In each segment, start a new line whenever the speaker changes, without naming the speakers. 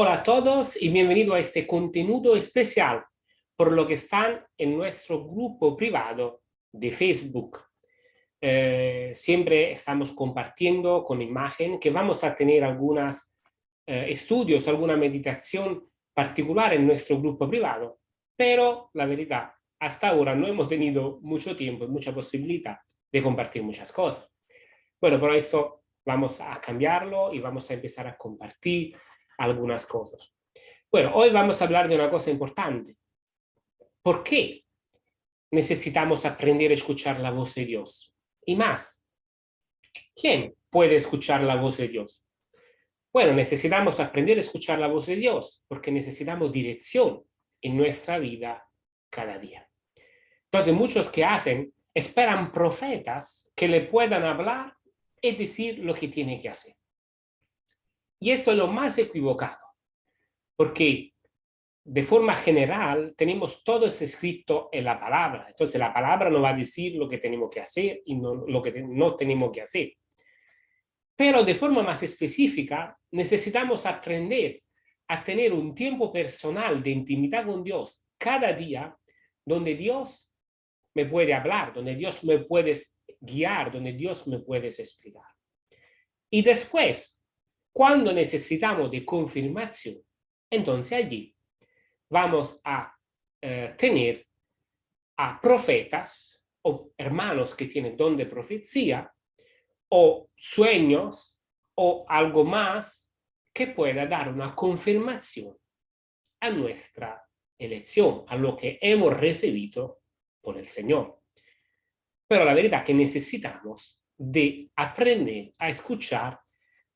Hola a todos y bienvenido a este contenido especial por lo que están en nuestro grupo privado de Facebook. Eh, siempre estamos compartiendo con imagen que vamos a tener algunos eh, estudios, alguna meditación particular en nuestro grupo privado, pero la verdad, hasta ahora no hemos tenido mucho tiempo y mucha posibilidad de compartir muchas cosas. Bueno, por esto vamos a cambiarlo y vamos a empezar a compartir algunas cosas. Bueno, hoy vamos a hablar de una cosa importante. ¿Por qué necesitamos aprender a escuchar la voz de Dios? Y más, ¿quién puede escuchar la voz de Dios? Bueno, necesitamos aprender a escuchar la voz de Dios porque necesitamos dirección en nuestra vida cada día. Entonces, muchos que hacen, esperan profetas que le puedan hablar y decir lo que tiene que hacer. Y esto es lo más equivocado, porque de forma general tenemos todo escrito en la palabra. Entonces la palabra nos va a decir lo que tenemos que hacer y no, lo que no tenemos que hacer. Pero de forma más específica necesitamos aprender a tener un tiempo personal de intimidad con Dios cada día, donde Dios me puede hablar, donde Dios me puede guiar, donde Dios me puede explicar. Y después, cuando necesitamos de confirmación, entonces allí vamos a eh, tener a profetas o hermanos que tienen don de profecía o sueños o algo más que pueda dar una confirmación a nuestra elección, a lo que hemos recibido por el Señor. Pero la verdad es que necesitamos de aprender a escuchar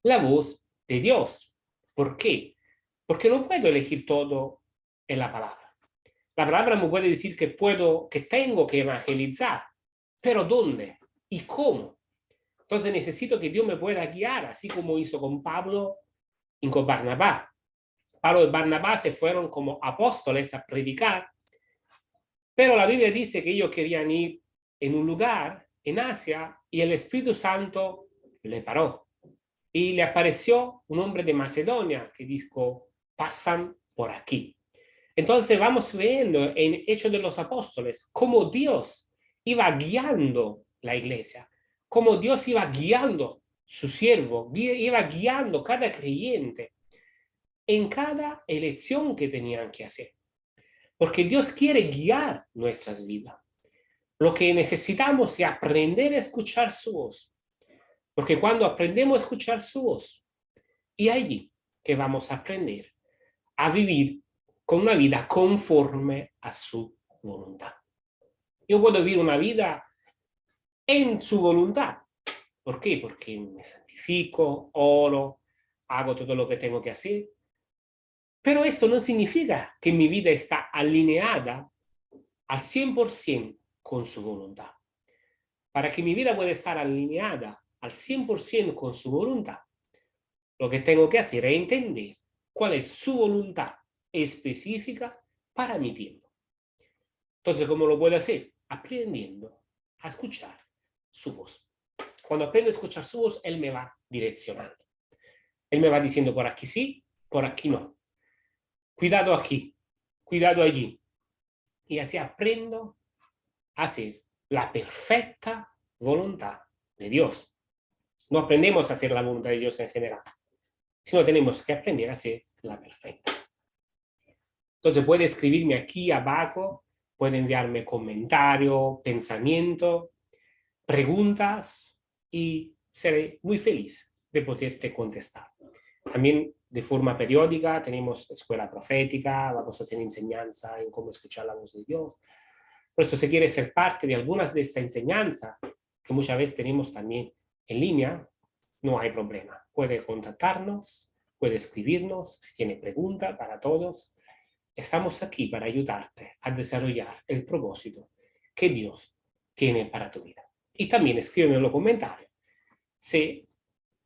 la voz de Dios. ¿Por qué? Porque no puedo elegir todo en la palabra. La palabra me puede decir que puedo, que tengo que evangelizar, pero ¿dónde? ¿Y cómo? Entonces necesito que Dios me pueda guiar, así como hizo con Pablo y con Barnabás. Pablo y Barnabás se fueron como apóstoles a predicar, pero la Biblia dice que ellos querían ir en un lugar, en Asia, y el Espíritu Santo le paró y le apareció un hombre de Macedonia que dijo, pasan por aquí. Entonces vamos viendo en Hechos de los Apóstoles cómo Dios iba guiando la iglesia, cómo Dios iba guiando su siervo, iba guiando cada creyente en cada elección que tenían que hacer. Porque Dios quiere guiar nuestras vidas. Lo que necesitamos es aprender a escuchar su voz porque cuando aprendemos a escuchar su voz, y allí que vamos a aprender a vivir con una vida conforme a su voluntad. Yo puedo vivir una vida en su voluntad. ¿Por qué? Porque me santifico, oro, hago todo lo que tengo que hacer. Pero esto no significa que mi vida está alineada al 100% con su voluntad. Para que mi vida pueda estar alineada al 100% con su voluntad, lo que tengo que hacer es entender cuál es su voluntad específica para mi tiempo. Entonces, ¿cómo lo puedo hacer? Aprendiendo a escuchar su voz. Cuando aprendo a escuchar su voz, Él me va direccionando. Él me va diciendo por aquí sí, por aquí no. Cuidado aquí, cuidado allí. Y así aprendo a hacer la perfecta voluntad de Dios. No aprendemos a hacer la voluntad de Dios en general, sino tenemos que aprender a hacer la perfecta. Entonces puede escribirme aquí abajo, puede enviarme comentario, pensamiento, preguntas y seré muy feliz de poderte contestar. También de forma periódica tenemos escuela profética, vamos a hacer enseñanza en cómo escuchar la voz de Dios. Por eso si quiere ser parte de algunas de esta enseñanza, que muchas veces tenemos también en línea, no hay problema. Puede contactarnos, puede escribirnos si tiene pregunta para todos. Estamos aquí para ayudarte a desarrollar el propósito que Dios tiene para tu vida. Y también escríbeme en los comentarios si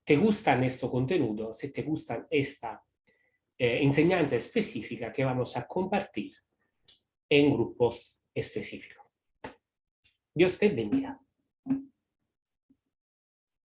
te gustan estos contenidos, si te gustan esta eh, enseñanza específica que vamos a compartir en grupos específicos. Dios te bendiga.